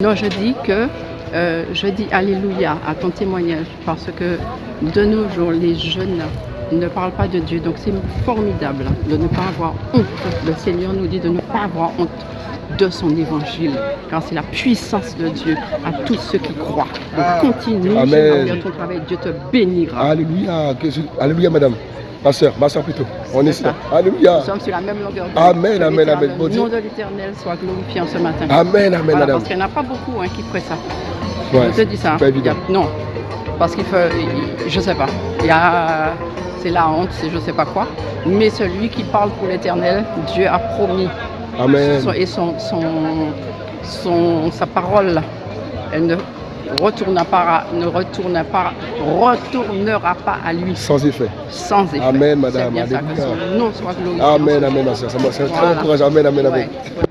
Non, je dis que euh, je dis Alléluia à ton témoignage parce que de nos jours, les jeunes ne parlent pas de Dieu. Donc c'est formidable de ne pas avoir honte. Le Seigneur nous dit de ne pas avoir honte de son évangile, car c'est la puissance de Dieu à tous ceux qui croient. Donc continue Amen. ton travail, Dieu te bénira. Alléluia. Alléluia, madame. Ma soeur, ma soeur plutôt. On est C'est là. ça. Alléluia. Nous sommes sur la même longueur d'onde. Amen, amen, amen. Le nom de l'Éternel soit glorifié en ce matin. Amen, amen, Voilà, parce qu'il n'y en a pas beaucoup hein, qui feraient ça. Ouais, je te dis ça. c'est pas évident. A- non, parce qu'il faut, il- je sais pas. Il y a, c'est la honte, c'est je sais pas quoi. Mais celui qui parle pour l'Éternel, Dieu a promis. Amen. Et son, son, son- sa parole, elle ne retournera pas, à- ne retournera pas, retournera pas à lui Sans effet. sans effet. Amen, madame. C'est bien ça, que Alléluia. son nom soit glorifié. Amen, amen, C'est très encourageant. Amen, amen, amen. Ouais.